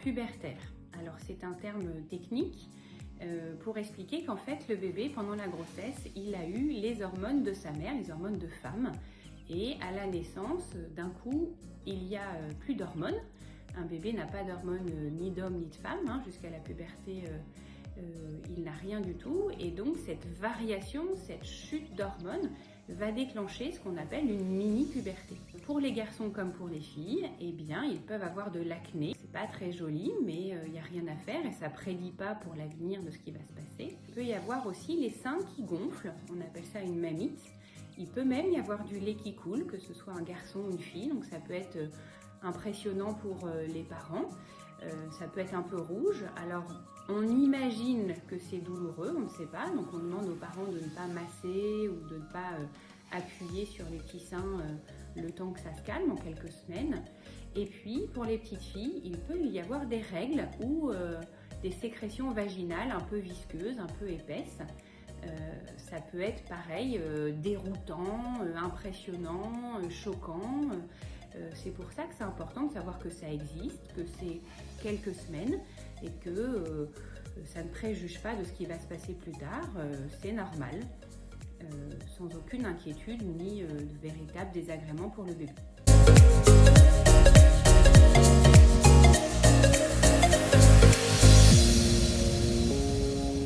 pubertaire. Alors c'est un terme technique euh, pour expliquer qu'en fait le bébé pendant la grossesse il a eu les hormones de sa mère, les hormones de femme et à la naissance d'un coup il y a euh, plus d'hormones. Un bébé n'a pas d'hormones euh, ni d'homme ni de femme hein, jusqu'à la puberté il n'a rien du tout et donc cette variation, cette chute d'hormones va déclencher ce qu'on appelle une mini-puberté. Pour les garçons comme pour les filles, eh bien, ils peuvent avoir de l'acné. C'est pas très joli, mais il euh, n'y a rien à faire et ça prédit pas pour l'avenir de ce qui va se passer. Il peut y avoir aussi les seins qui gonflent, on appelle ça une mamite. Il peut même y avoir du lait qui coule, que ce soit un garçon ou une fille, donc ça peut être euh, impressionnant pour euh, les parents. Ça peut être un peu rouge. Alors, on imagine que c'est douloureux, on ne sait pas, donc on demande aux parents de ne pas masser ou de ne pas appuyer sur les petits seins le temps que ça se calme en quelques semaines. Et puis pour les petites filles, il peut y avoir des règles ou euh, des sécrétions vaginales un peu visqueuses, un peu épaisses. Euh, ça peut être pareil, euh, déroutant, impressionnant, choquant. c'est pour ça que c'est important de savoir que ça existe, que c'est quelques semaines et que ça ne préjuge pas de ce qui va se passer plus tard. c'est normal. Euh, sans aucune inquiétude ni euh, de véritable désagrément pour le bébé.